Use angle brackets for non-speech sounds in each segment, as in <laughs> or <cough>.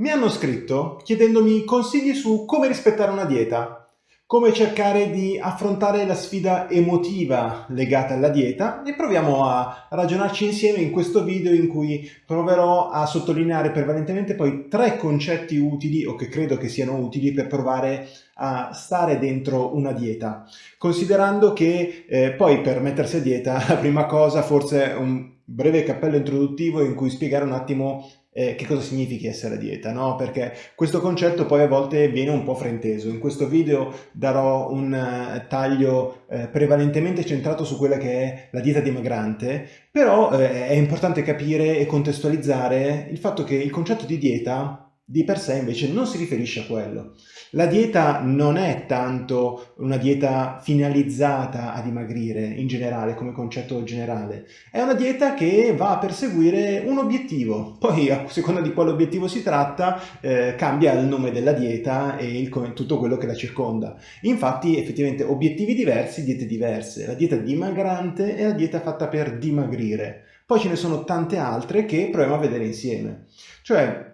Mi hanno scritto chiedendomi consigli su come rispettare una dieta, come cercare di affrontare la sfida emotiva legata alla dieta e proviamo a ragionarci insieme in questo video in cui proverò a sottolineare prevalentemente poi tre concetti utili o che credo che siano utili per provare a stare dentro una dieta, considerando che eh, poi per mettersi a dieta la prima cosa forse un breve cappello introduttivo in cui spiegare un attimo eh, che cosa significhi essere a dieta, no? Perché questo concetto poi a volte viene un po' frainteso. In questo video darò un uh, taglio uh, prevalentemente centrato su quella che è la dieta dimagrante, però uh, è importante capire e contestualizzare il fatto che il concetto di dieta di per sé invece non si riferisce a quello. La dieta non è tanto una dieta finalizzata a dimagrire in generale, come concetto generale. È una dieta che va a perseguire un obiettivo. Poi, a seconda di quale obiettivo si tratta, eh, cambia il nome della dieta e il, tutto quello che la circonda. Infatti, effettivamente, obiettivi diversi, diete diverse. La dieta dimagrante è la dieta fatta per dimagrire. Poi ce ne sono tante altre che proviamo a vedere insieme. Cioè,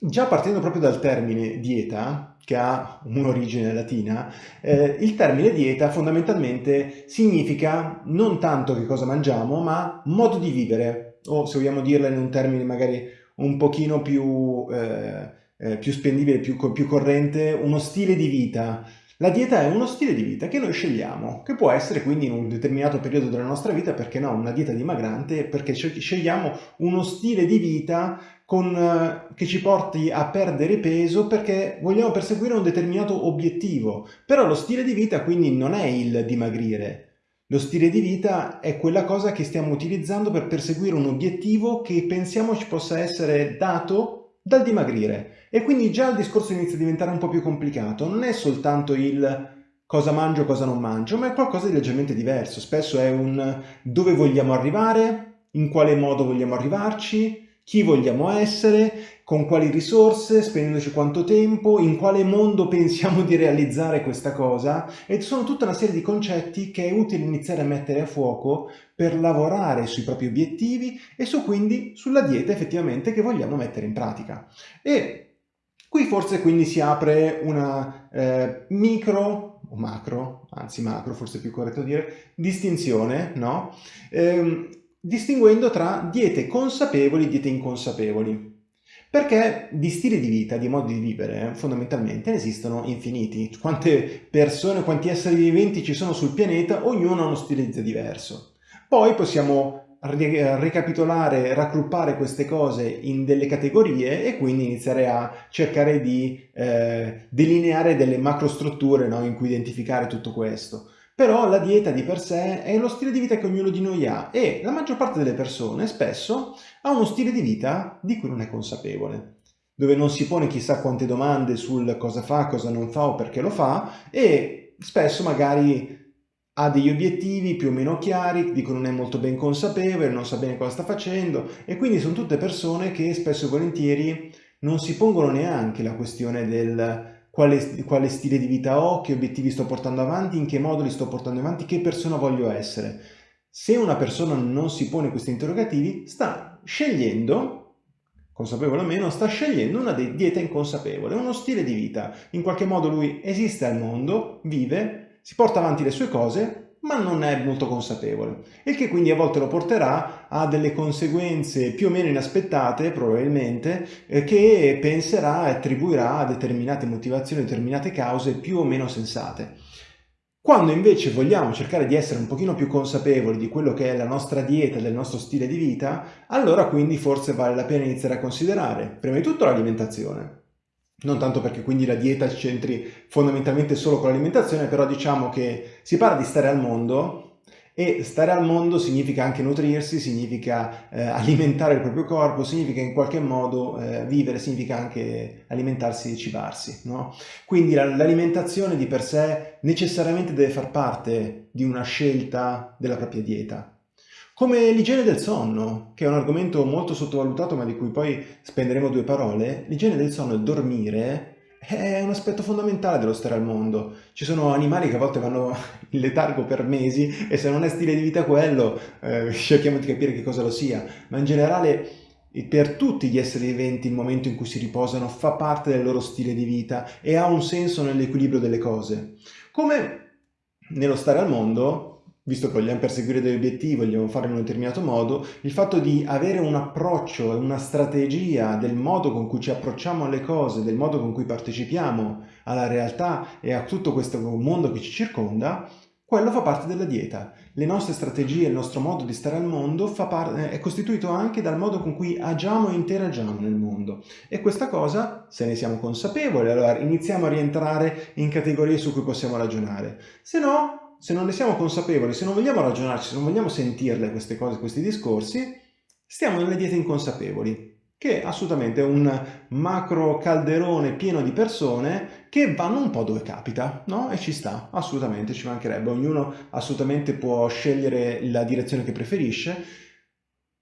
Già partendo proprio dal termine dieta, che ha un'origine latina, eh, il termine dieta fondamentalmente significa non tanto che cosa mangiamo, ma modo di vivere, o se vogliamo dirla in un termine magari un pochino più, eh, eh, più spendibile, più, più corrente, uno stile di vita, la dieta è uno stile di vita che noi scegliamo, che può essere quindi in un determinato periodo della nostra vita, perché no, una dieta dimagrante, perché scegliamo uno stile di vita con, eh, che ci porti a perdere peso perché vogliamo perseguire un determinato obiettivo. Però lo stile di vita quindi non è il dimagrire. Lo stile di vita è quella cosa che stiamo utilizzando per perseguire un obiettivo che pensiamo ci possa essere dato dal dimagrire e quindi già il discorso inizia a diventare un po' più complicato, non è soltanto il cosa mangio, cosa non mangio, ma è qualcosa di leggermente diverso, spesso è un dove vogliamo arrivare, in quale modo vogliamo arrivarci, chi vogliamo essere, con quali risorse, spendendoci quanto tempo, in quale mondo <laughs> pensiamo di realizzare questa cosa e sono tutta una serie di concetti che è utile iniziare a mettere a fuoco per lavorare sui propri obiettivi e su quindi sulla dieta effettivamente che vogliamo mettere in pratica. E qui forse quindi si apre una eh, micro o macro, anzi macro forse è più corretto dire, distinzione, no? Ehm, distinguendo tra diete consapevoli e diete inconsapevoli. Perché di stili di vita, di modi di vivere, fondamentalmente ne esistono infiniti. Quante persone, quanti esseri viventi ci sono sul pianeta, ognuno ha uno stile di vita diverso. Poi possiamo ricapitolare, raggruppare queste cose in delle categorie e quindi iniziare a cercare di eh, delineare delle macrostrutture no, in cui identificare tutto questo. Però la dieta di per sé è lo stile di vita che ognuno di noi ha e la maggior parte delle persone spesso ha uno stile di vita di cui non è consapevole dove non si pone chissà quante domande sul cosa fa, cosa non fa o perché lo fa e spesso magari ha degli obiettivi più o meno chiari, di cui non è molto ben consapevole, non sa bene cosa sta facendo e quindi sono tutte persone che spesso e volentieri non si pongono neanche la questione del quale, quale stile di vita ho, che obiettivi sto portando avanti, in che modo li sto portando avanti, che persona voglio essere. Se una persona non si pone questi interrogativi, sta scegliendo, consapevole o meno, sta scegliendo una dieta inconsapevole, uno stile di vita. In qualche modo lui esiste al mondo, vive, si porta avanti le sue cose, ma non è molto consapevole, il che quindi a volte lo porterà a delle conseguenze più o meno inaspettate, probabilmente, eh, che penserà e attribuirà a determinate motivazioni, determinate cause più o meno sensate. Quando invece vogliamo cercare di essere un pochino più consapevoli di quello che è la nostra dieta, del nostro stile di vita, allora quindi forse vale la pena iniziare a considerare, prima di tutto l'alimentazione, non tanto perché quindi la dieta c'entri fondamentalmente solo con l'alimentazione, però diciamo che si parla di stare al mondo e stare al mondo significa anche nutrirsi, significa eh, alimentare il proprio corpo, significa in qualche modo eh, vivere, significa anche alimentarsi e cibarsi. No? Quindi l'alimentazione di per sé necessariamente deve far parte di una scelta della propria dieta. Come l'igiene del sonno, che è un argomento molto sottovalutato ma di cui poi spenderemo due parole, l'igiene del sonno, il dormire, è un aspetto fondamentale dello stare al mondo. Ci sono animali che a volte vanno <laughs> in letargo per mesi e se non è stile di vita quello, eh, cerchiamo di capire che cosa lo sia, ma in generale per tutti gli esseri viventi il momento in cui si riposano fa parte del loro stile di vita e ha un senso nell'equilibrio delle cose. Come nello stare al mondo, visto che vogliamo perseguire degli obiettivi, vogliamo farlo in un determinato modo, il fatto di avere un approccio una strategia del modo con cui ci approcciamo alle cose, del modo con cui partecipiamo alla realtà e a tutto questo mondo che ci circonda, quello fa parte della dieta. Le nostre strategie, il nostro modo di stare al mondo è costituito anche dal modo con cui agiamo e interagiamo nel mondo. E questa cosa, se ne siamo consapevoli, allora iniziamo a rientrare in categorie su cui possiamo ragionare. Se no, se non ne siamo consapevoli, se non vogliamo ragionarci, se non vogliamo sentirle queste cose, questi discorsi, stiamo nelle diete inconsapevoli, che è assolutamente un macro calderone pieno di persone che vanno un po' dove capita, no? E ci sta, assolutamente, ci mancherebbe. Ognuno assolutamente può scegliere la direzione che preferisce,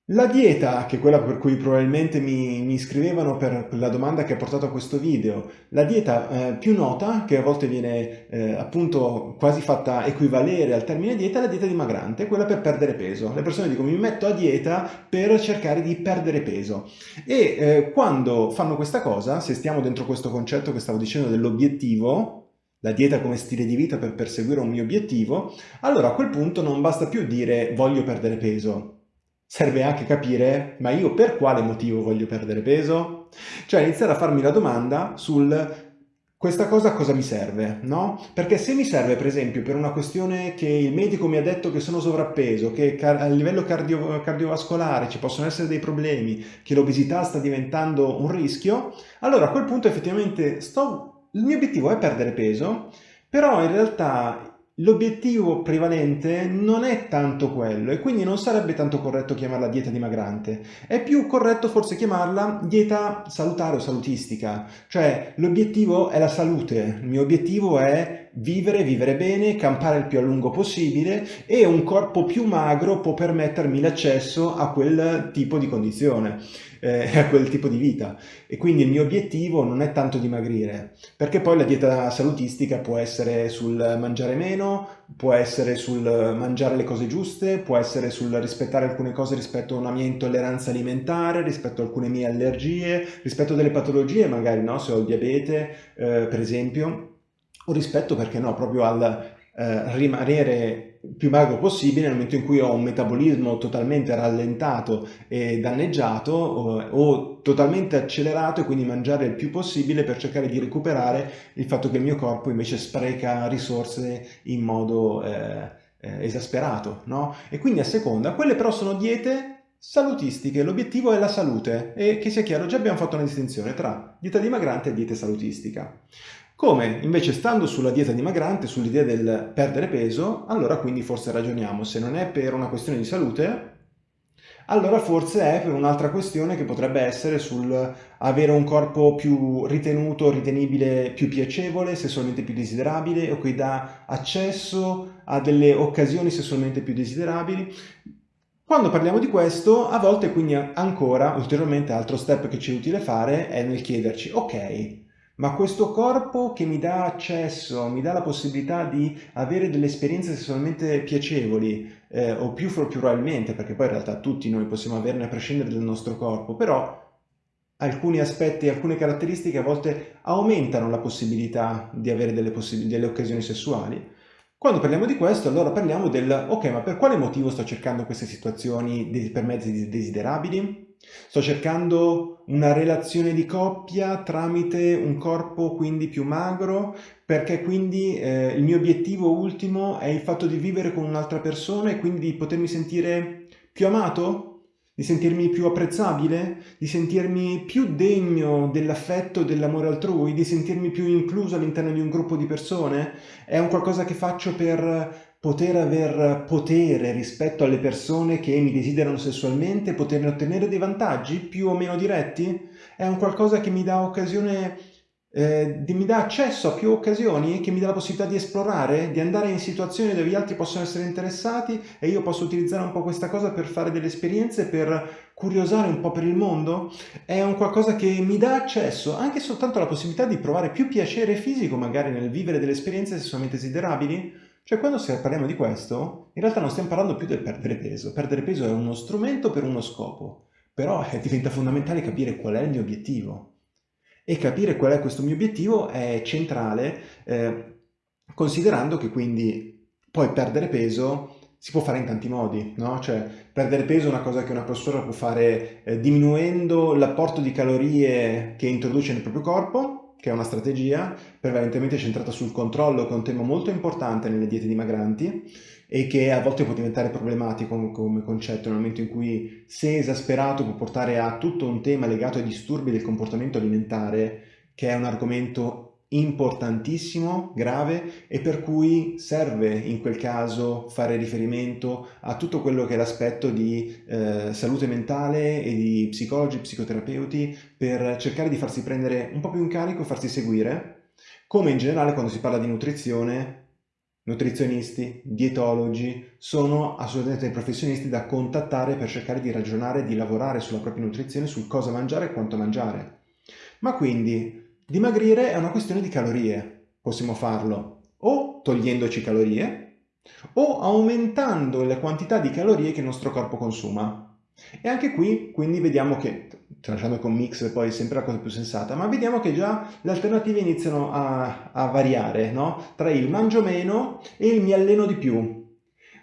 la dieta, che è quella per cui probabilmente mi, mi scrivevano per la domanda che ha portato a questo video, la dieta eh, più nota, che a volte viene eh, appunto quasi fatta equivalere al termine dieta, è la dieta dimagrante, quella per perdere peso. Le persone dicono mi metto a dieta per cercare di perdere peso. E eh, quando fanno questa cosa, se stiamo dentro questo concetto che stavo dicendo dell'obiettivo, la dieta come stile di vita per perseguire un mio obiettivo, allora a quel punto non basta più dire voglio perdere peso, serve anche capire, ma io per quale motivo voglio perdere peso? Cioè iniziare a farmi la domanda sul questa cosa cosa mi serve, no? Perché se mi serve per esempio per una questione che il medico mi ha detto che sono sovrappeso, che a livello cardio cardiovascolare ci possono essere dei problemi, che l'obesità sta diventando un rischio, allora a quel punto effettivamente sto... il mio obiettivo è perdere peso, però in realtà L'obiettivo prevalente non è tanto quello e quindi non sarebbe tanto corretto chiamarla dieta dimagrante, è più corretto forse chiamarla dieta salutare o salutistica, cioè l'obiettivo è la salute, il mio obiettivo è vivere, vivere bene, campare il più a lungo possibile e un corpo più magro può permettermi l'accesso a quel tipo di condizione eh, <laughs> a quel tipo di vita e quindi il mio obiettivo non è tanto dimagrire perché poi la dieta salutistica può essere sul mangiare meno, può essere sul mangiare le cose giuste, può essere sul rispettare alcune cose rispetto a una mia intolleranza alimentare, rispetto a alcune mie allergie, rispetto a delle patologie magari, no? se ho il diabete eh, per esempio, o rispetto perché no, proprio al eh, rimanere più magro possibile nel momento in cui ho un metabolismo totalmente rallentato e danneggiato o, o, totalmente accelerato e quindi mangiare il più possibile per cercare di recuperare il fatto che il mio corpo invece spreca risorse in modo eh, eh, esasperato, no? E quindi a seconda, quelle però sono diete salutistiche, l'obiettivo è la salute e che sia chiaro, già abbiamo fatto una distinzione tra dieta dimagrante e dieta salutistica. Come invece stando sulla dieta dimagrante, sull'idea del perdere peso, allora quindi forse ragioniamo, se non è per una questione di salute, allora forse è per un'altra questione che potrebbe essere sul avere un corpo più ritenuto, ritenibile, più piacevole, sessualmente più desiderabile o che dà accesso a delle occasioni sessualmente più desiderabili. Quando parliamo di questo, a volte quindi ancora, ulteriormente, altro step che ci è utile fare è nel chiederci, ok, ma questo corpo che mi dà accesso, mi dà la possibilità di avere delle esperienze sessualmente piacevoli, eh, o più, probabilmente, perché poi in realtà tutti noi possiamo averne a prescindere dal nostro corpo, però alcuni aspetti, alcune caratteristiche a volte aumentano la possibilità di avere delle, delle occasioni sessuali. Quando parliamo di questo, allora parliamo del ok, ma per quale motivo sto cercando queste situazioni per mezzi desiderabili? Sto cercando una relazione di coppia tramite un corpo quindi più magro perché quindi eh, il mio obiettivo ultimo è il fatto di vivere con un'altra persona e quindi di potermi sentire più amato? Di sentirmi più apprezzabile? Di sentirmi più degno dell'affetto e dell'amore altrui? Di sentirmi più incluso all'interno di un gruppo di persone? È un qualcosa che faccio per poter aver potere rispetto alle persone che mi desiderano sessualmente, poterne ottenere dei vantaggi più o meno diretti? È un qualcosa che mi dà occasione, eh, mi dà accesso a più occasioni, che mi dà la possibilità di esplorare, di andare in situazioni dove gli altri possono essere interessati e io posso utilizzare un po' questa cosa per fare delle esperienze, per curiosare un po' per il mondo? È un qualcosa che mi dà accesso anche soltanto alla possibilità di provare più piacere fisico magari nel vivere delle esperienze sessualmente desiderabili? Cioè quando parliamo di questo, in realtà non stiamo parlando più del perdere peso. Perdere peso è uno strumento per uno scopo. però eh, diventa fondamentale capire qual è il mio obiettivo. E capire qual è questo mio obiettivo è centrale, eh, considerando che quindi poi perdere peso si può fare in tanti modi, no? Cioè, perdere peso è una cosa che una persona può fare eh, diminuendo l'apporto di calorie che introduce nel proprio corpo, che è una strategia prevalentemente centrata sul controllo, che è un tema molto importante nelle diete dimagranti e che a volte può diventare problematico come concetto nel momento in cui, se esasperato, può portare a tutto un tema legato ai disturbi del comportamento alimentare, che è un argomento importantissimo, grave e per cui serve in quel caso fare riferimento a tutto quello che è l'aspetto di eh, salute mentale e di psicologi, psicoterapeuti per cercare di farsi prendere un po' più in carico, farsi seguire, come in generale quando si parla di nutrizione nutrizionisti, dietologi, sono assolutamente professionisti da contattare per cercare di ragionare, di lavorare sulla propria nutrizione, sul cosa mangiare e quanto mangiare. Ma quindi Dimagrire è una questione di calorie. Possiamo farlo o togliendoci calorie o aumentando le quantità di calorie che il nostro corpo consuma. E anche qui quindi vediamo che, tralasciando con mix poi è sempre la cosa più sensata, ma vediamo che già le alternative iniziano a, a variare, no? Tra il mangio meno e il mi alleno di più.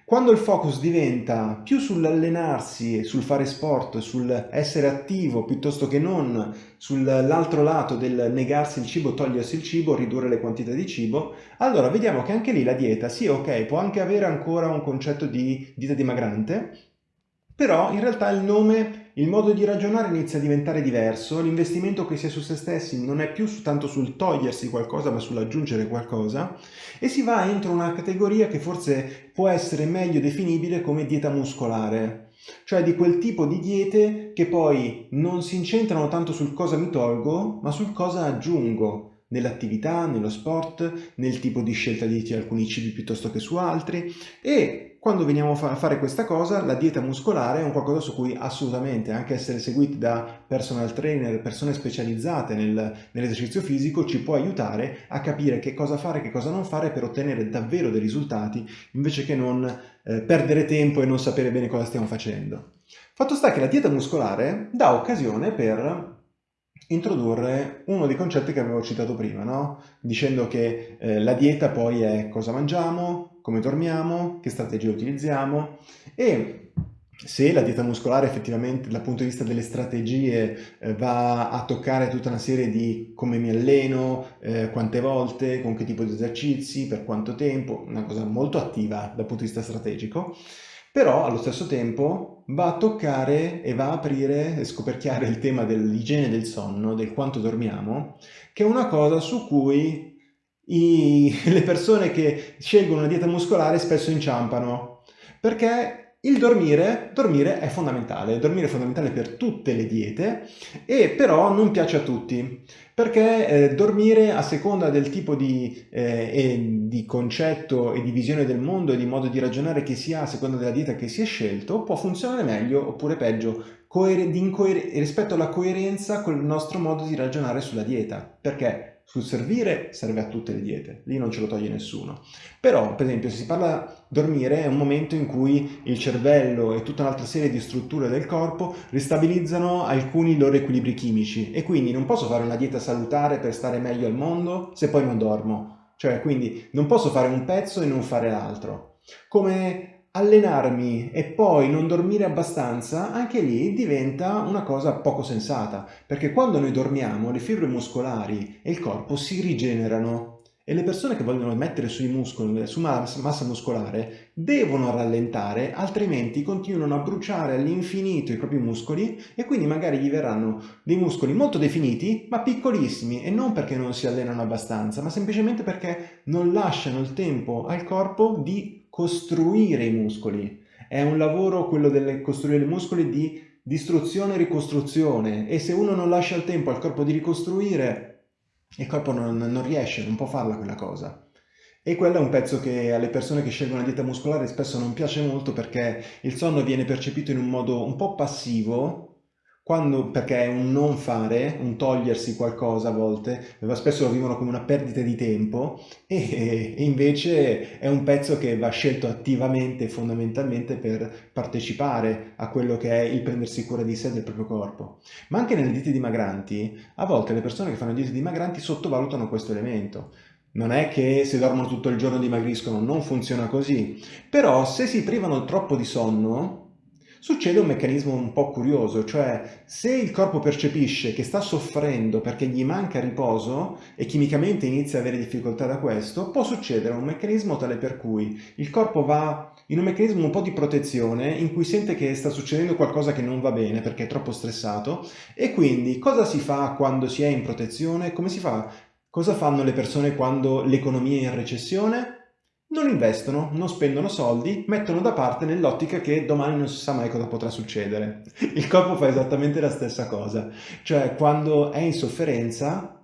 Quando il focus diventa più sull'allenarsi, sul fare sport, sul essere attivo piuttosto che non sull'altro lato del negarsi il cibo, togliersi il cibo, ridurre le quantità di cibo, allora vediamo che anche lì la dieta, sì ok, può anche avere ancora un concetto di dieta dimagrante, però in realtà il nome il modo di ragionare inizia a diventare diverso, l'investimento che si è su se stessi non è più tanto sul togliersi qualcosa ma sull'aggiungere qualcosa e si va entro una categoria che forse può essere meglio definibile come dieta muscolare, cioè di quel tipo di diete che poi non si incentrano tanto sul cosa mi tolgo ma sul cosa aggiungo nell'attività, nello sport, nel tipo di scelta di alcuni cibi piuttosto che su altri e quando veniamo a fare questa cosa, la dieta muscolare è un qualcosa su cui assolutamente anche essere seguiti da personal trainer, persone specializzate nel, nell'esercizio fisico, ci può aiutare a capire che cosa fare e che cosa non fare per ottenere davvero dei risultati, invece che non eh, perdere tempo e non sapere bene cosa stiamo facendo. Fatto sta che la dieta muscolare dà occasione per introdurre uno dei concetti che avevo citato prima, no? dicendo che eh, la dieta poi è cosa mangiamo, come dormiamo, che strategie utilizziamo e se la dieta muscolare effettivamente dal punto di vista delle strategie eh, va a toccare tutta una serie di come mi alleno, eh, quante volte, con che tipo di esercizi, per quanto tempo, una cosa molto attiva dal punto di vista strategico, però allo stesso tempo va a toccare e va a aprire e scoperchiare il tema dell'igiene del sonno, del quanto dormiamo, che è una cosa su cui i, <laughs> le persone che scelgono una dieta muscolare spesso inciampano. Perché il dormire, dormire è fondamentale, dormire è fondamentale per tutte le diete e però non piace a tutti perché eh, dormire a seconda del tipo di, eh, di, concetto e di visione del mondo e di modo di ragionare che si ha a seconda della dieta che si è scelto può funzionare meglio oppure peggio rispetto alla coerenza con il nostro modo di ragionare sulla dieta. Perché sul servire serve a tutte le diete, lì non ce lo toglie nessuno. Però, per esempio, se si parla dormire è un momento in cui il cervello e tutta un'altra serie di strutture del corpo ristabilizzano alcuni loro equilibri chimici e quindi non posso fare una dieta salutare per stare meglio al mondo se poi non dormo. Cioè, quindi non posso fare un pezzo e non fare l'altro. Come allenarmi e poi non dormire abbastanza, anche lì diventa una cosa poco sensata, perché quando noi dormiamo le fibre muscolari e il corpo si rigenerano e le persone che vogliono mettere sui muscoli, su massa muscolare, devono rallentare, altrimenti continuano a bruciare all'infinito i propri muscoli e quindi magari gli verranno dei muscoli molto definiti, ma piccolissimi, e non perché non si allenano abbastanza, ma semplicemente perché non lasciano il tempo al corpo di costruire i muscoli. È un lavoro, quello del costruire i muscoli, di distruzione e ricostruzione e se uno non lascia il tempo al corpo di ricostruire, il corpo non, non riesce, non può farla quella cosa. E quello è un pezzo che alle persone che scelgono la dieta muscolare spesso non piace molto perché il sonno viene percepito in un modo un po' passivo, quando, perché è un non fare, un togliersi qualcosa a volte, spesso lo vivono come una perdita di tempo e, e invece è un pezzo che va scelto attivamente fondamentalmente per partecipare a quello che è il prendersi cura di sé e del proprio corpo. Ma anche nelle diete dimagranti, a volte le persone che fanno diete dimagranti sottovalutano questo elemento. Non è che se dormono tutto il giorno dimagriscono, non funziona così. Però se si privano troppo di sonno, succede un meccanismo un po' curioso, cioè se il corpo percepisce che sta soffrendo perché gli manca riposo e chimicamente inizia ad avere difficoltà da questo, può succedere un meccanismo tale per cui il corpo va in un meccanismo un po' di protezione in cui sente che sta succedendo qualcosa che non va bene perché è troppo stressato e quindi cosa si fa quando si è in protezione? Come si fa? Cosa fanno le persone quando l'economia è in recessione? Non investono, non spendono soldi, mettono da parte nell'ottica che domani non si sa mai cosa potrà succedere. Il corpo fa esattamente la stessa cosa, cioè quando è in sofferenza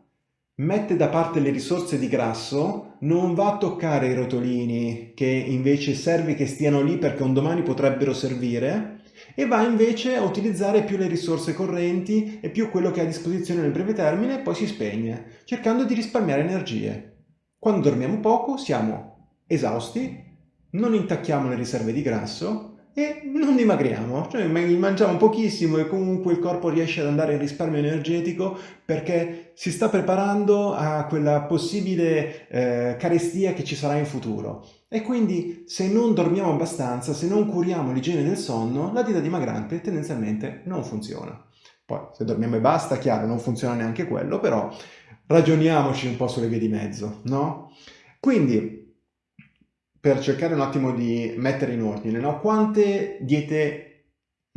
mette da parte le risorse di grasso, non va a toccare i rotolini che invece serve che stiano lì perché un domani potrebbero servire e va invece a utilizzare più le risorse correnti e più quello che ha a disposizione nel breve termine e poi si spegne, cercando di risparmiare energie. Quando dormiamo poco siamo esausti, non intacchiamo le riserve di grasso e non dimagriamo, cioè mangiamo pochissimo e comunque il corpo riesce ad andare in risparmio energetico perché si sta preparando a quella possibile eh, carestia che ci sarà in futuro. E quindi se non dormiamo abbastanza, se non curiamo l'igiene del sonno, la dieta dimagrante tendenzialmente non funziona. Poi se dormiamo e basta, chiaro, non funziona neanche quello, però ragioniamoci un po' sulle vie di mezzo, no? Quindi per cercare un attimo di mettere in ordine, no? quante diete,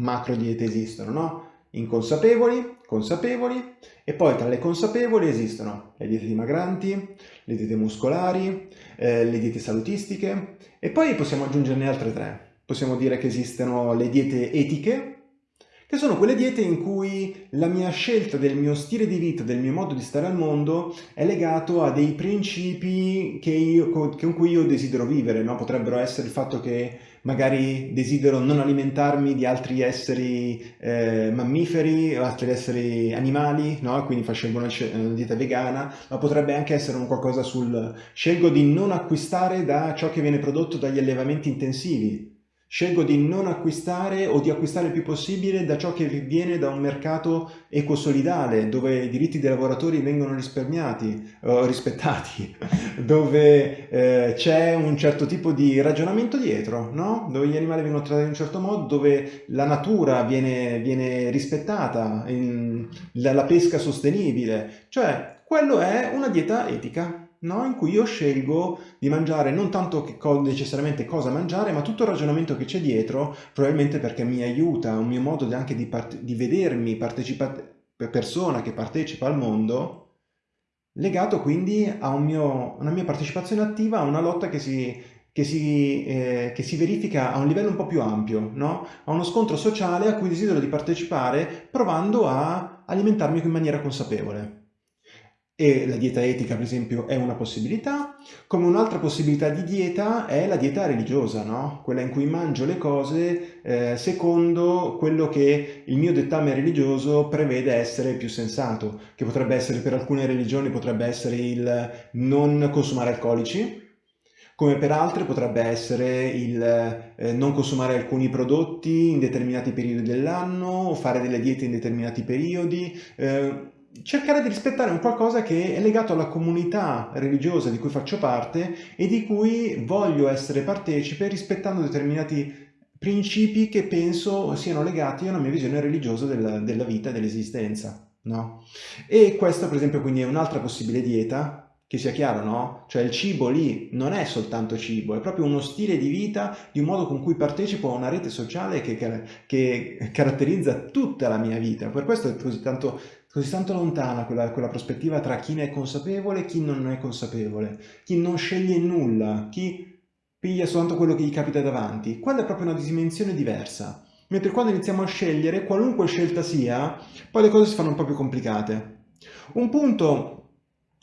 macro diete esistono, no? Inconsapevoli, consapevoli, e poi tra le consapevoli esistono le diete dimagranti, le diete muscolari, eh, le diete salutistiche, e poi possiamo aggiungerne altre tre. Possiamo dire che esistono le diete etiche, che sono quelle diete in cui la mia scelta del mio stile di vita, del mio modo di stare al mondo è legato a dei principi che io, con cui io desidero vivere, no? potrebbero essere il fatto che magari desidero non alimentarmi di altri esseri eh, mammiferi o altri esseri animali, no? quindi faccio una, una dieta vegana, ma potrebbe anche essere un qualcosa sul scelgo di non acquistare da ciò che viene prodotto dagli allevamenti intensivi, Scelgo di non acquistare o di acquistare il più possibile da ciò che viene da un mercato ecosolidale, dove i diritti dei lavoratori vengono risparmiati, o rispettati, <laughs> dove eh, c'è un certo tipo di ragionamento dietro, no? dove gli animali vengono trattati in un certo modo, dove la natura viene, viene rispettata, in, la, la pesca sostenibile. Cioè, quello è una dieta etica no? in cui io scelgo di mangiare non tanto co necessariamente cosa mangiare, ma tutto il ragionamento che c'è dietro, probabilmente perché mi aiuta, un mio modo anche di, di vedermi persona che partecipa al mondo, legato quindi a un mio, una mia partecipazione attiva a una lotta che si, che si, eh, che si, verifica a un livello un po' più ampio, no? a uno scontro sociale a cui desidero di partecipare provando a alimentarmi in maniera consapevole e la dieta etica per esempio è una possibilità, come un'altra possibilità di dieta è la dieta religiosa, no? quella in cui mangio le cose eh, secondo quello che il mio dettame religioso prevede essere più sensato, che potrebbe essere per alcune religioni potrebbe essere il non consumare alcolici, come per altre potrebbe essere il eh, non consumare alcuni prodotti in determinati periodi dell'anno fare delle diete in determinati periodi, eh, cercare di rispettare un qualcosa che è legato alla comunità religiosa di cui faccio parte e di cui voglio essere partecipe rispettando determinati principi che penso siano legati a una mia visione religiosa della, della vita e dell'esistenza. No? E questa per esempio quindi è un'altra possibile dieta che sia chiaro, no? Cioè il cibo lì non è soltanto cibo, è proprio uno stile di vita, di un modo con cui partecipo a una rete sociale che, che caratterizza tutta la mia vita. Per questo è così tanto così tanto lontana quella, quella prospettiva tra chi ne è consapevole e chi non è consapevole, chi non sceglie nulla, chi piglia soltanto quello che gli capita davanti. Quella è proprio una dimensione diversa. Mentre quando iniziamo a scegliere, qualunque scelta sia, poi le cose si fanno un po' più complicate. Un punto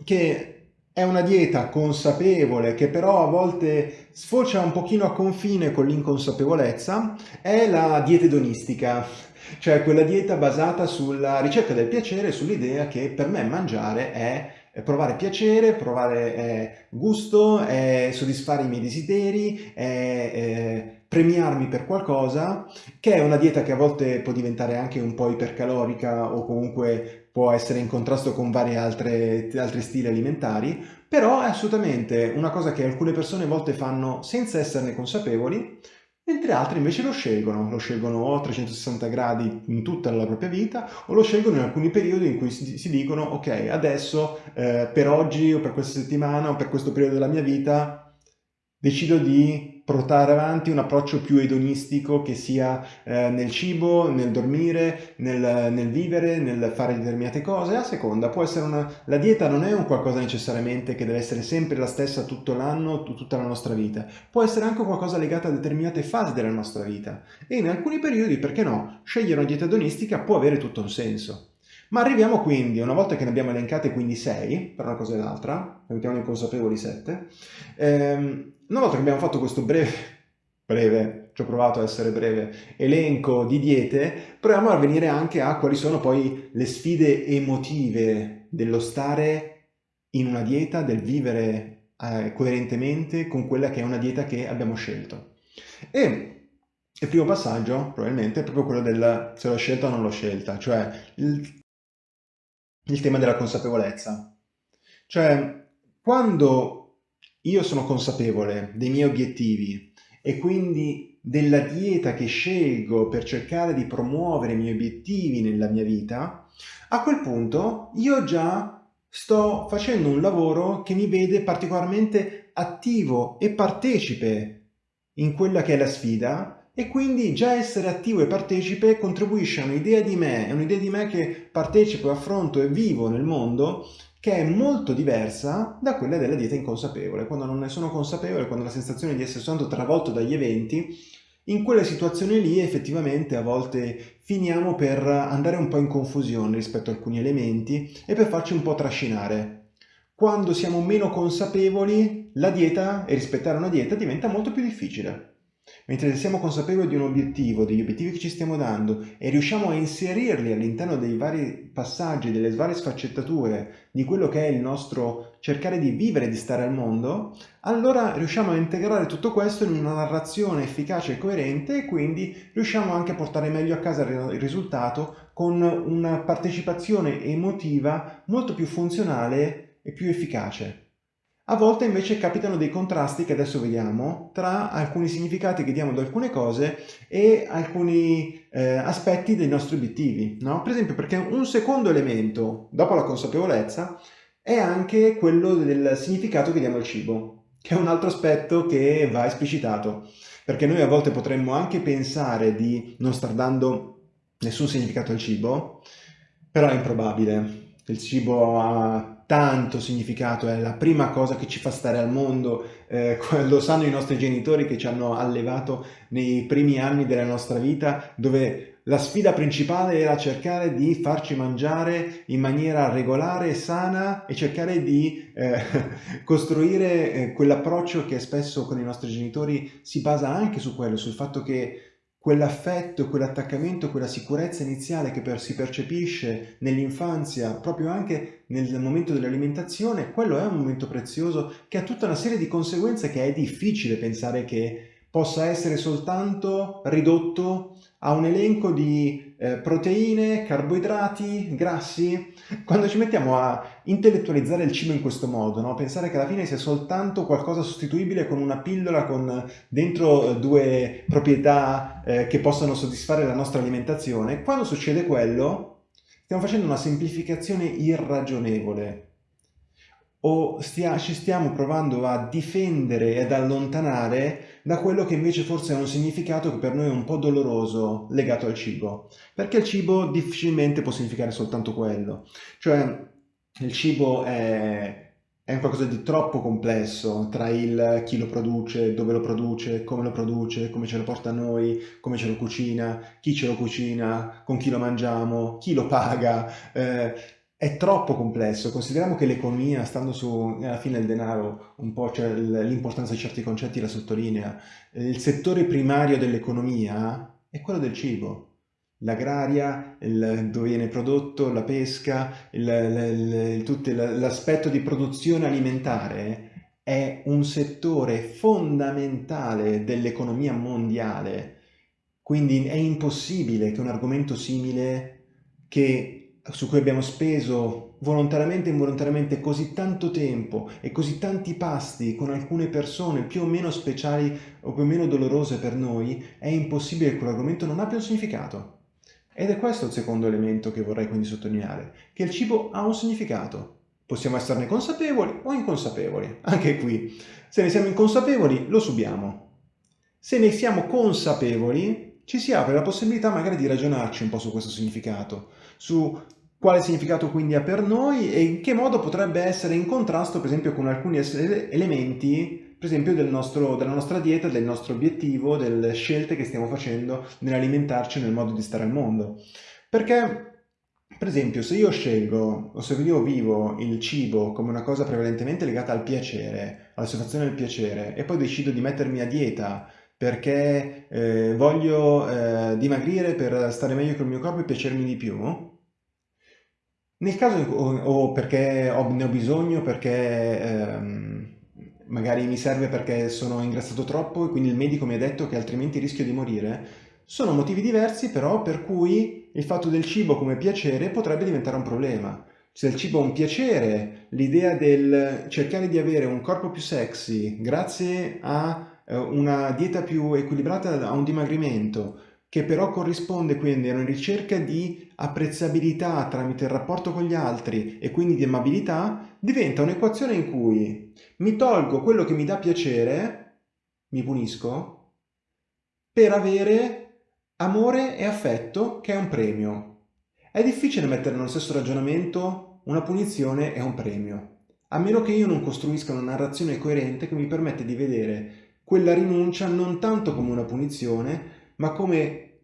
che è una dieta consapevole che però a volte sfocia un pochino a confine con l'inconsapevolezza, è la dieta edonistica, cioè quella dieta basata sulla ricerca del piacere, sull'idea che per me mangiare è provare piacere, provare eh, gusto, è soddisfare i miei desideri, eh, premiarmi per qualcosa, che è una dieta che a volte può diventare anche un po' ipercalorica o comunque può essere in contrasto con vari altri stili alimentari, però è assolutamente una cosa che alcune persone a volte fanno senza esserne consapevoli, mentre altri invece lo scelgono, lo scelgono a 360 gradi in tutta la propria vita o lo scelgono in alcuni periodi in cui si, si dicono ok adesso eh, per oggi o per questa settimana o per questo periodo della mia vita decido di portare avanti un approccio più edonistico che sia eh, nel cibo, nel dormire, nel, nel, vivere, nel fare determinate cose. A seconda, può essere una... La dieta non è un qualcosa necessariamente che deve essere sempre la stessa tutto l'anno, tutta la nostra vita. Può essere anche qualcosa legato a determinate fasi della nostra vita. E in alcuni periodi, perché no, scegliere una dieta edonistica può avere tutto un senso. Ma arriviamo quindi, una volta che ne abbiamo elencate quindi 6, per una cosa e l'altra, mettiamo inconsapevoli 7, ehm, una volta che abbiamo fatto questo breve, breve, ci ho provato a essere breve, elenco di diete, proviamo a venire anche a quali sono poi le sfide emotive dello stare in una dieta, del vivere eh, coerentemente con quella che è una dieta che abbiamo scelto. E il primo passaggio, probabilmente, è proprio quello del se l'ho scelta o non l'ho scelta, cioè il, il tema della consapevolezza. Cioè, quando io sono consapevole dei miei obiettivi e quindi della dieta che scelgo per cercare di promuovere i miei obiettivi nella mia vita, a quel punto io già sto facendo un lavoro che mi vede particolarmente attivo e partecipe in quella che è la sfida e quindi già essere attivo e partecipe contribuisce a un'idea di me, è un'idea di me che partecipo, affronto e vivo nel mondo che è molto diversa da quella della dieta inconsapevole. Quando non ne sono consapevole, quando ho la sensazione di essere soltanto travolto dagli eventi, in quelle situazioni lì effettivamente a volte finiamo per andare un po' in confusione rispetto a alcuni elementi e per farci un po' trascinare. Quando siamo meno consapevoli, la dieta e rispettare una dieta diventa molto più difficile. Mentre siamo consapevoli di un obiettivo, degli obiettivi che ci stiamo dando e riusciamo a inserirli all'interno dei vari passaggi, delle varie sfaccettature di quello che è il nostro cercare di vivere e di stare al mondo, allora riusciamo a integrare tutto questo in una narrazione efficace e coerente e quindi riusciamo anche a portare meglio a casa il risultato con una partecipazione emotiva molto più funzionale e più efficace. A volte invece capitano dei contrasti che adesso vediamo tra alcuni significati che diamo ad alcune cose e alcuni eh, aspetti dei nostri obiettivi. No? Per esempio perché un secondo elemento, dopo la consapevolezza, è anche quello del significato che diamo al cibo, che è un altro aspetto che va esplicitato. Perché noi a volte potremmo anche pensare di non star dando nessun significato al cibo, però è improbabile. Il cibo ha tanto significato, è la prima cosa che ci fa stare al mondo, eh, <laughs> lo sanno i nostri genitori che ci hanno allevato nei primi anni della nostra vita, dove la sfida principale era cercare di farci mangiare in maniera regolare sana e cercare di eh, <laughs> costruire eh, quell'approccio che spesso con i nostri genitori si basa anche su quello, sul fatto che quell'affetto, quell'attaccamento, quella sicurezza iniziale che per, si percepisce nell'infanzia, proprio anche nel momento dell'alimentazione, quello è un momento prezioso che ha tutta una serie di conseguenze che è difficile pensare che possa essere soltanto ridotto a un elenco di eh, proteine, carboidrati, grassi. Quando ci mettiamo a intellettualizzare il cibo in questo modo, no? pensare che alla fine sia soltanto qualcosa sostituibile con una pillola con dentro eh, due proprietà eh, che possano soddisfare la nostra alimentazione, quando succede quello stiamo facendo una semplificazione irragionevole o stia, ci stiamo provando a difendere ed allontanare da quello che invece forse è un significato che per noi è un po' doloroso legato al cibo. Perché il cibo difficilmente può significare soltanto quello. Cioè il cibo è, è qualcosa di troppo complesso tra il chi lo produce, dove lo produce, come lo produce, come ce lo porta a noi, come ce lo cucina, chi ce lo cucina, con chi lo mangiamo, chi lo paga. Eh, è troppo complesso. Consideriamo che l'economia, stando su, alla fine il denaro, un po' cioè l'importanza di certi concetti la sottolinea, il settore primario dell'economia è quello del cibo. L'agraria, dove viene prodotto, la pesca, l'aspetto di produzione alimentare è un settore fondamentale dell'economia mondiale. Quindi è impossibile che un argomento simile che su cui abbiamo speso volontariamente e involontariamente così tanto tempo e così tanti pasti con alcune persone più o meno speciali o più o meno dolorose per noi, è impossibile che quell'argomento non abbia un significato. Ed è questo il secondo elemento che vorrei quindi sottolineare, che il cibo ha un significato. Possiamo esserne consapevoli o inconsapevoli, anche qui. Se ne siamo inconsapevoli, lo subiamo. Se ne siamo consapevoli, ci si apre la possibilità magari di ragionarci un po' su questo significato, su quale significato quindi ha per noi e in che modo potrebbe essere in contrasto per esempio con alcuni elementi per esempio del nostro, della nostra dieta, del nostro obiettivo, delle scelte che stiamo facendo nell'alimentarci nel modo di stare al mondo. Perché per esempio, se io scelgo o se io vivo il cibo come una cosa prevalentemente legata al piacere, alla soddisfazione del piacere, e poi decido di mettermi a dieta perché eh, voglio eh, dimagrire per stare meglio col mio corpo e piacermi di più, nel caso o, o perché ho, ne ho bisogno, perché ehm, magari mi serve perché sono ingrassato troppo e quindi il medico mi ha detto che altrimenti rischio di morire, sono motivi diversi però per cui il fatto del cibo come piacere potrebbe diventare un problema. Se il cibo è un piacere, l'idea del cercare di avere un corpo più sexy grazie a eh, una dieta più equilibrata a un dimagrimento, che però corrisponde quindi a una ricerca di apprezzabilità tramite il rapporto con gli altri e quindi di amabilità, diventa un'equazione in cui mi tolgo quello che mi dà piacere, mi punisco, per avere amore e affetto che è un premio. È difficile mettere nello stesso ragionamento una punizione e un premio, a meno che io non costruisca una narrazione coerente che mi permette di vedere quella rinuncia non tanto come una punizione, ma come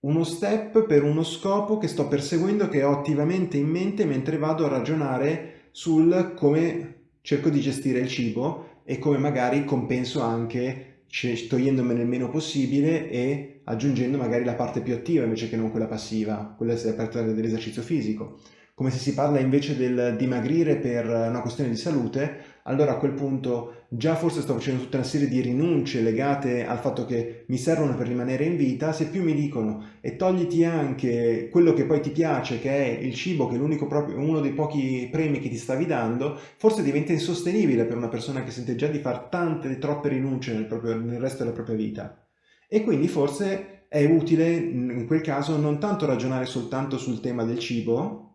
uno step per uno scopo che sto perseguendo che ho attivamente in mente mentre vado a ragionare sul come cerco di gestire il cibo e come magari compenso anche togliendomene il meno possibile e aggiungendo magari la parte più attiva invece che non quella passiva, quella dell'esercizio fisico. Come se si parla invece del dimagrire per una questione di salute, allora a quel punto già forse sto facendo tutta una serie di rinunce legate al fatto che mi servono per rimanere in vita, se più mi dicono e togliti anche quello che poi ti piace, che è il cibo, che è proprio, uno dei pochi premi che ti stavi dando, forse diventa insostenibile per una persona che sente già di fare tante, troppe rinunce nel, proprio, nel resto della propria vita. E quindi forse è utile in quel caso non tanto ragionare soltanto sul tema del cibo,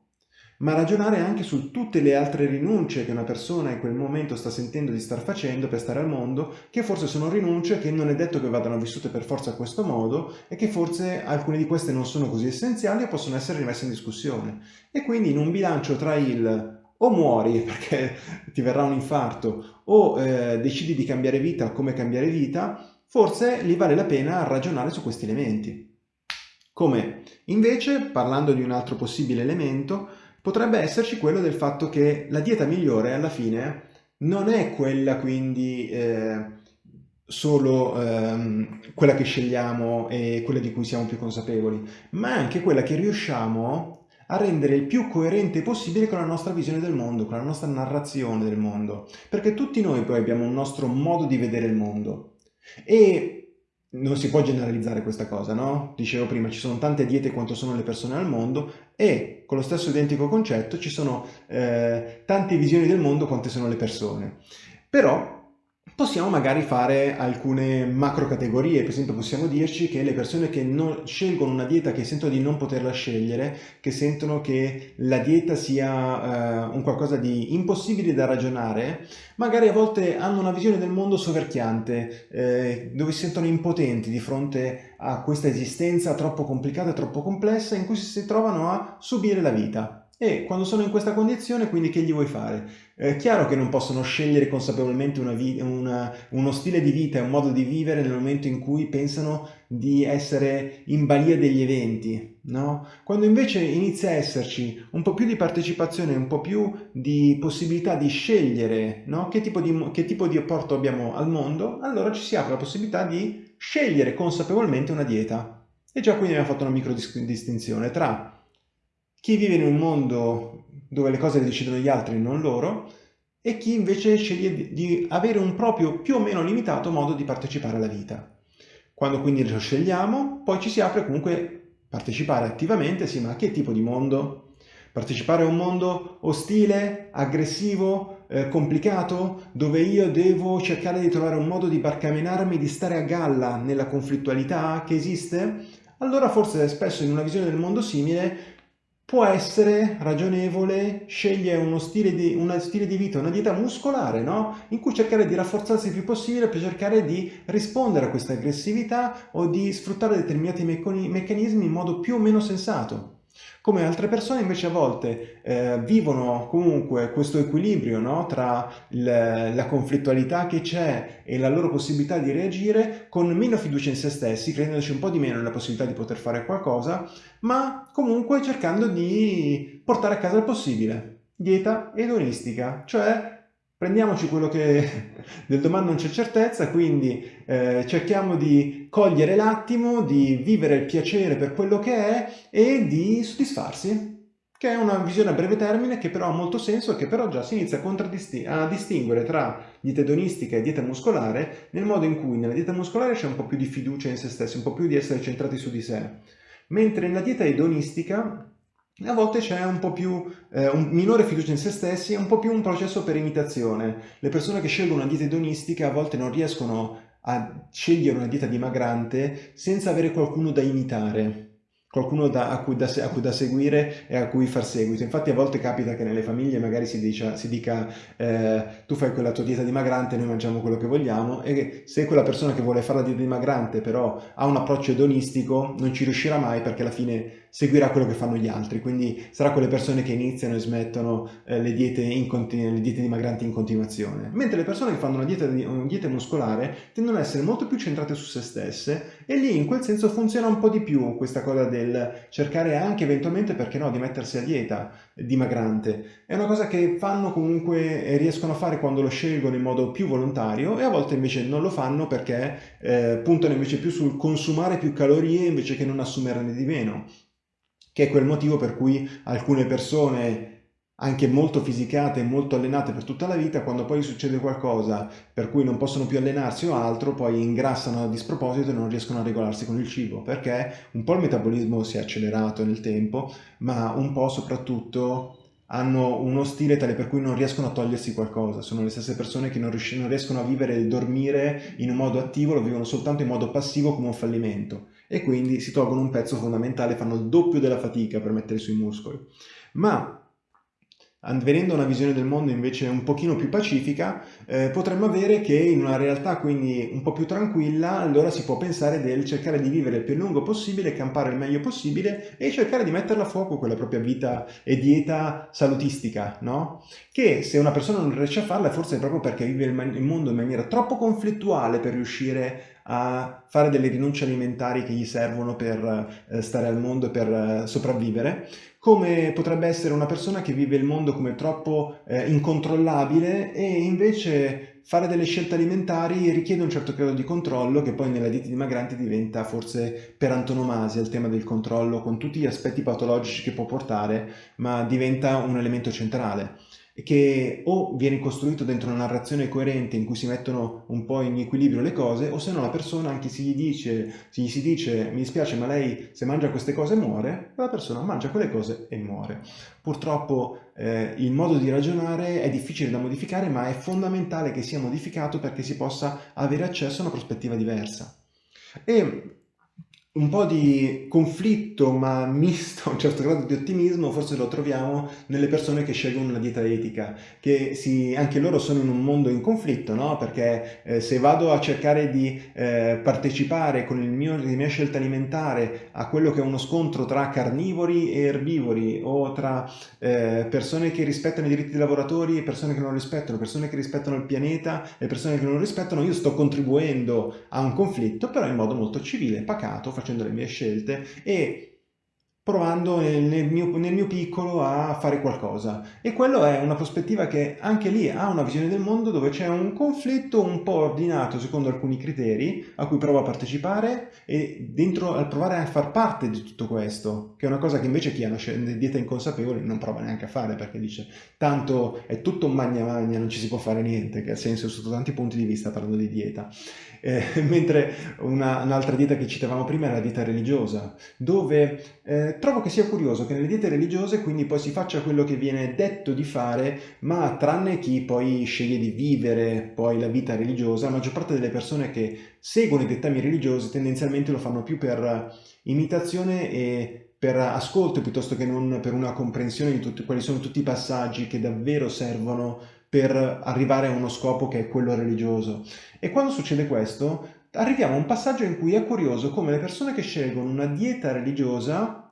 ma ragionare anche su tutte le altre rinunce che una persona in quel momento sta sentendo di star facendo per stare al mondo, che forse sono rinunce che non è detto che vadano vissute per forza a questo modo e che forse alcune di queste non sono così essenziali e possono essere rimesse in discussione. E quindi in un bilancio tra il o muori <laughs> perché ti verrà un infarto o eh, decidi di cambiare vita come cambiare vita, forse lì vale la pena ragionare su questi elementi. Come invece, parlando di un altro possibile elemento, potrebbe esserci quello del fatto che la dieta migliore alla fine non è quella quindi eh, solo ehm, quella che scegliamo e quella di cui siamo più consapevoli, ma anche quella che riusciamo a rendere il più coerente possibile con la nostra visione del mondo, con la nostra narrazione del mondo, perché tutti noi poi abbiamo un nostro modo di vedere il mondo. E non si può generalizzare questa cosa, no? Dicevo prima, ci sono tante diete quanto sono le persone al mondo e con lo stesso identico concetto ci sono eh, tante visioni del mondo quante sono le persone. Però Possiamo magari fare alcune macro categorie, per esempio possiamo dirci che le persone che scelgono una dieta che sentono di non poterla scegliere, che sentono che la dieta sia uh, un qualcosa di impossibile da ragionare, magari a volte hanno una visione del mondo soverchiante, eh, dove si sentono impotenti di fronte a questa esistenza troppo complicata troppo complessa in cui si trovano a subire la vita E quando sono in questa condizione, quindi che gli vuoi fare? È chiaro che non possono scegliere consapevolmente una una, uno stile di vita e un modo di vivere nel momento in cui pensano di essere in balia degli eventi, no? Quando invece inizia a esserci un po' più di partecipazione, un po' più di possibilità di scegliere no? che, tipo di, che tipo di apporto abbiamo al mondo, allora ci si apre la possibilità di scegliere consapevolmente una dieta. E già qui abbiamo fatto una micro distinzione tra chi vive in un mondo dove le cose le decidono gli altri e non loro, e chi invece sceglie di avere un proprio più o meno limitato modo di partecipare alla vita. Quando quindi lo scegliamo, poi ci si apre comunque partecipare attivamente, sì, ma a che tipo di mondo? Partecipare a un mondo ostile, aggressivo, eh, complicato, dove io devo cercare di trovare un modo di barcamenarmi, di stare a galla nella conflittualità che esiste? Allora forse spesso in una visione del mondo simile può essere ragionevole scegliere uno stile di, uno stile di vita, una dieta muscolare, no? in cui cercare di rafforzarsi il più possibile per cercare di rispondere a questa aggressività o di sfruttare determinati meccanismi in modo più o meno sensato. Come altre persone invece a volte eh, vivono comunque questo equilibrio no? tra il, la conflittualità che c'è e la loro possibilità di reagire con meno fiducia in se stessi, credendoci un po' di meno nella possibilità di poter fare qualcosa, ma comunque cercando di portare a casa il possibile. Dieta edonistica, cioè prendiamoci quello che <laughs> del domani non c'è certezza, quindi eh, cerchiamo di cogliere l'attimo, di vivere il piacere per quello che è e di soddisfarsi, che è una visione a breve termine che però ha molto senso e che però già si inizia a, a distinguere tra dieta edonistica e dieta muscolare nel modo in cui nella dieta muscolare c'è un po' più di fiducia in se stessi, un po' più di essere centrati su di sé, mentre nella dieta edonistica a volte c'è un po' più, eh, un minore fiducia in se stessi, un po' più un processo per imitazione. Le persone che scelgono una dieta edonistica a volte non riescono a scegliere una dieta dimagrante senza avere qualcuno da imitare qualcuno da, a, cui da, a, cui da, seguire e a cui far seguito. Infatti a volte capita che nelle famiglie magari si, dice, si dica eh, tu fai quella tua dieta dimagrante, noi mangiamo quello che vogliamo e se quella persona che vuole fare la dieta dimagrante però ha un approccio edonistico non ci riuscirà mai perché alla fine seguirà quello che fanno gli altri, quindi sarà quelle persone che iniziano e smettono eh, le, diete le, diete dimagranti in continuazione. Mentre le persone che fanno una dieta, una dieta muscolare tendono ad essere molto più centrate su se stesse e lì in quel senso funziona un po' di più questa cosa del cercare anche eventualmente, perché no, di mettersi a dieta dimagrante. È una cosa che fanno comunque e riescono a fare quando lo scelgono in modo più volontario e a volte invece non lo fanno perché eh, puntano invece più sul consumare più calorie invece che non assumerne di meno che è quel motivo per cui alcune persone anche molto fisicate e molto allenate per tutta la vita, quando poi succede qualcosa per cui non possono più allenarsi o altro, poi ingrassano a disproposito e non riescono a regolarsi con il cibo, perché un po' il metabolismo si è accelerato nel tempo, ma un po' soprattutto hanno uno stile tale per cui non riescono a togliersi qualcosa, sono le stesse persone che non, riescono a vivere e dormire in un modo attivo, lo vivono soltanto in modo passivo come un fallimento e quindi si tolgono un pezzo fondamentale, fanno il doppio della fatica per mettere sui muscoli. Ma venendo a una visione del mondo invece un pochino più pacifica, eh, potremmo avere che in una realtà quindi un po' più tranquilla, allora si può pensare del cercare di vivere il più lungo possibile, campare il meglio possibile e cercare di metterla a fuoco quella propria vita e dieta salutistica, no? Che se una persona non riesce a farla forse è proprio perché vive il, il mondo in maniera troppo conflittuale per riuscire a fare delle rinunce alimentari che gli servono per eh, stare al mondo e per eh, sopravvivere, come potrebbe essere una persona che vive il mondo come troppo eh, incontrollabile e invece fare delle scelte alimentari richiede un certo grado di controllo che poi nella dieta dimagranti diventa forse per antonomasia il tema del controllo con tutti gli aspetti patologici che può portare, ma diventa un elemento centrale che o viene costruito dentro una narrazione coerente in cui si mettono un po' in equilibrio le cose, o se no la persona anche se gli, dice, se gli si dice mi dispiace ma lei se mangia queste cose muore, la persona mangia quelle cose e muore. Purtroppo eh, il modo di ragionare è difficile da modificare ma è fondamentale che sia modificato perché si possa avere accesso a una prospettiva diversa. E un po' di conflitto, ma <laughs> misto a un certo grado di ottimismo, forse lo troviamo nelle persone che scelgono una dieta etica, che si, anche loro sono in un mondo in conflitto, no? Perché eh, se vado a cercare di eh, partecipare con mio, la mia scelta alimentare a quello che è uno scontro tra carnivori e erbivori o tra eh, persone che rispettano i diritti dei lavoratori e persone che non rispettano, persone che rispettano il pianeta e persone che non rispettano, io sto contribuendo a un conflitto, però in modo molto civile, pacato, facendo le mie scelte e provando nel mio, nel mio, piccolo a fare qualcosa. E quello è una prospettiva che anche lì ha una visione del mondo dove c'è un conflitto un po' ordinato secondo alcuni criteri a cui provo a partecipare e dentro al provare a far parte di tutto questo, che è una cosa che invece chi ha una dieta inconsapevole non prova neanche a fare perché dice tanto è tutto magna magna, non ci si può fare niente, che ha senso sotto tanti punti di vista parlando di dieta. Eh, <laughs> mentre un'altra dieta che citavamo prima è la dieta religiosa, dove eh, trovo che sia curioso che nelle diete religiose quindi poi si faccia quello che viene detto di fare, ma tranne chi poi sceglie di vivere poi la vita religiosa, la maggior parte delle persone che seguono i dettami religiosi tendenzialmente lo fanno più per imitazione e per ascolto piuttosto che non per una comprensione di tutti, quali sono tutti i passaggi che davvero servono per arrivare a uno scopo che è quello religioso. E quando succede questo, arriviamo a un passaggio in cui è curioso come le persone che scelgono una dieta religiosa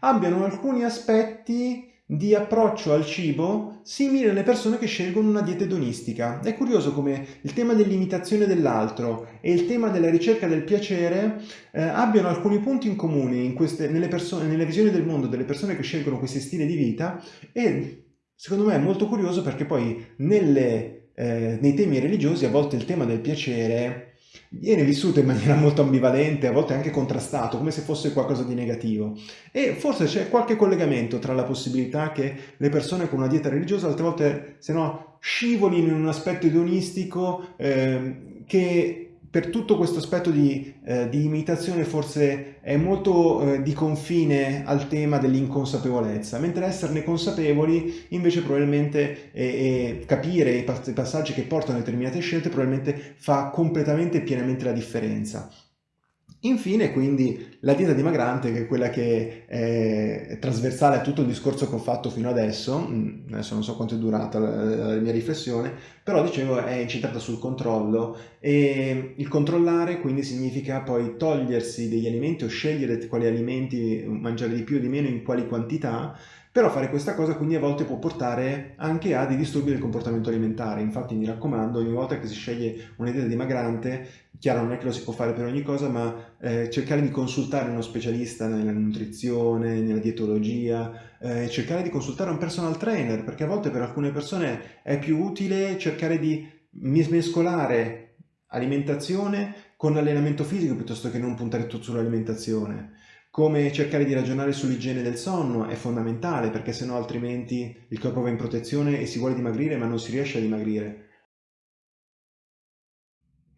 abbiano alcuni aspetti di approccio al cibo simili alle persone che scelgono una dieta edonistica. È curioso come il tema dell'imitazione dell'altro e il tema della ricerca del piacere eh, abbiano alcuni punti in comune in queste, nelle, persone, nelle visioni del mondo delle persone che scelgono questi stili di vita e Secondo me è molto curioso perché poi nelle, eh, nei temi religiosi a volte il tema del piacere viene vissuto in maniera <laughs> molto ambivalente, a volte anche contrastato, come se fosse qualcosa di negativo. E forse c'è qualche collegamento tra la possibilità che le persone con una dieta religiosa altre volte, se no, scivolino in un aspetto edonistico eh, che per tutto questo aspetto di, eh, di, imitazione forse è molto eh, di confine al tema dell'inconsapevolezza, mentre esserne consapevoli invece probabilmente e, e capire i passaggi che portano a determinate scelte probabilmente fa completamente e pienamente la differenza. Infine, quindi, la dieta dimagrante, che è quella che è trasversale a tutto il discorso che ho fatto fino adesso, mm, adesso non so quanto è durata la, la mia riflessione, però dicevo è incentrata sul controllo. E il controllare quindi significa poi togliersi degli alimenti o scegliere quali alimenti mangiare di più o di meno in quali quantità però fare questa cosa quindi a volte può portare anche a dei disturbi del comportamento alimentare. Infatti mi raccomando, ogni volta che si sceglie una dieta dimagrante, chiaro non è che lo si può fare per ogni cosa, ma eh, cercare di consultare uno specialista nella nutrizione, nella dietologia, eh, cercare di consultare un personal trainer, perché a volte per alcune persone è più utile cercare di mescolare alimentazione con allenamento fisico piuttosto che non puntare tutto sull'alimentazione come cercare di ragionare sull'igiene del sonno è fondamentale perché sennò altrimenti il corpo va in protezione e si vuole dimagrire ma non si riesce a dimagrire.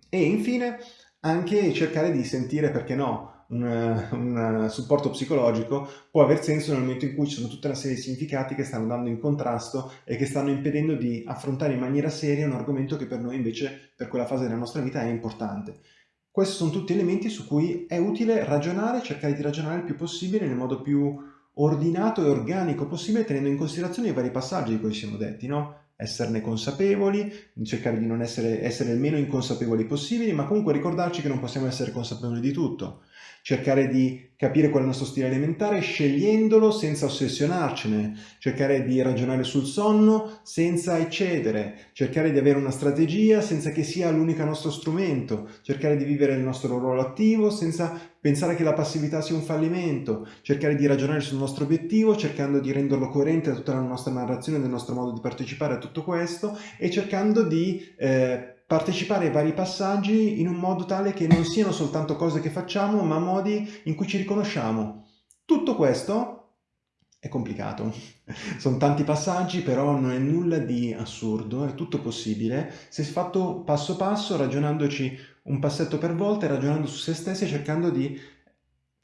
E infine anche cercare di sentire, perché no, un, supporto psicologico può aver senso nel momento in cui ci sono tutta una serie di significati che stanno andando in contrasto e che stanno impedendo di affrontare in maniera seria un argomento che per noi invece per quella fase della nostra vita è importante. Questi sono tutti elementi su cui è utile ragionare, cercare di ragionare il più possibile nel modo più ordinato e organico possibile tenendo in considerazione i vari passaggi di cui siamo detti, no? Esserne consapevoli, cercare di non essere, essere il meno inconsapevoli possibili, ma comunque ricordarci che non possiamo essere consapevoli di tutto cercare di capire qual è il nostro stile alimentare scegliendolo senza ossessionarcene, cercare di ragionare sul sonno senza eccedere, cercare di avere una strategia senza che sia l'unico nostro strumento, cercare di vivere il nostro ruolo attivo senza pensare che la passività sia un fallimento, cercare di ragionare sul nostro obiettivo cercando di renderlo coerente a tutta la nostra narrazione, del nostro modo di partecipare a tutto questo e cercando di eh, partecipare ai vari passaggi in un modo tale che non siano soltanto cose che facciamo, ma modi in cui ci riconosciamo. Tutto questo è complicato. <laughs> Sono tanti passaggi, però non è nulla di assurdo, è tutto possibile se fatto passo passo, ragionandoci un passetto per volta e ragionando su se stessi e cercando di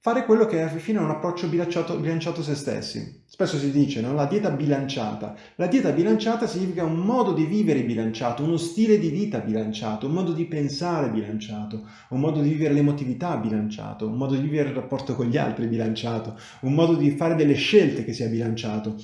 fare quello che alla fine è un approccio bilanciato, bilanciato a se stessi. Spesso si dice, no? La dieta bilanciata. La dieta bilanciata significa un modo di vivere bilanciato, uno stile di vita bilanciato, un modo di pensare bilanciato, un modo di vivere l'emotività bilanciato, un modo di vivere il rapporto con gli altri bilanciato, un modo di fare delle scelte che sia bilanciato.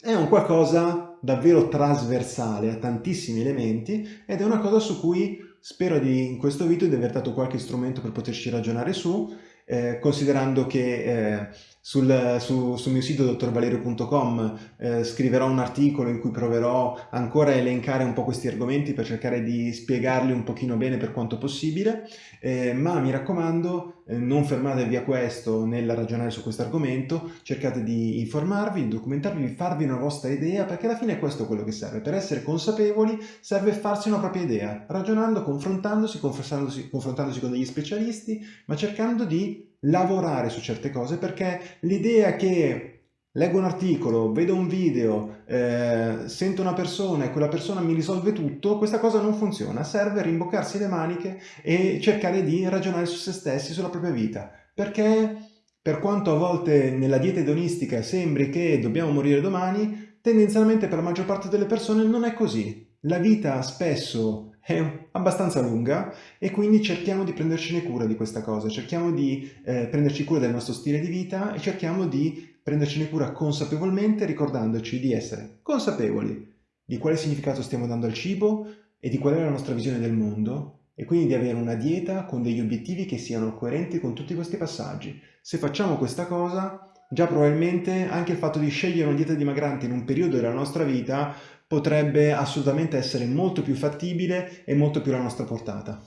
È un qualcosa davvero trasversale a tantissimi elementi ed è una cosa su cui spero di, in questo video di aver dato qualche strumento per poterci ragionare su eh, considerando che eh, sul, su, sul, mio sito dottorvalerio.com eh, scriverò un articolo in cui proverò ancora a elencare un po' questi argomenti per cercare di spiegarli un pochino bene per quanto possibile, eh, ma mi raccomando eh, non fermatevi a questo nel ragionare su questo argomento, cercate di informarvi, di documentarvi, di farvi una vostra idea, perché alla fine è questo quello che serve. Per essere consapevoli serve farsi una propria idea, ragionando, confrontandosi, confrontandosi, confrontandosi con degli specialisti, ma cercando di lavorare su certe cose perché l'idea che leggo un articolo, vedo un video, eh, sento una persona e quella persona mi risolve tutto, questa cosa non funziona, serve rimboccarsi le maniche e cercare di ragionare su se stessi, sulla propria vita, perché per quanto a volte nella dieta edonistica sembri che dobbiamo morire domani, tendenzialmente per la maggior parte delle persone non è così. La vita spesso è abbastanza lunga e quindi cerchiamo di prendercene cura di questa cosa, cerchiamo di eh, prenderci cura del nostro stile di vita e cerchiamo di prendercene cura consapevolmente ricordandoci di essere consapevoli di quale significato stiamo dando al cibo e di qual è la nostra visione del mondo e quindi di avere una dieta con degli obiettivi che siano coerenti con tutti questi passaggi. Se facciamo questa cosa, già probabilmente anche il fatto di scegliere una dieta dimagrante in un periodo della nostra vita potrebbe assolutamente essere molto più fattibile e molto più alla nostra portata.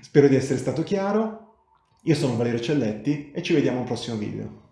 Spero di essere stato chiaro, io sono Valerio Celletti e ci vediamo al prossimo video.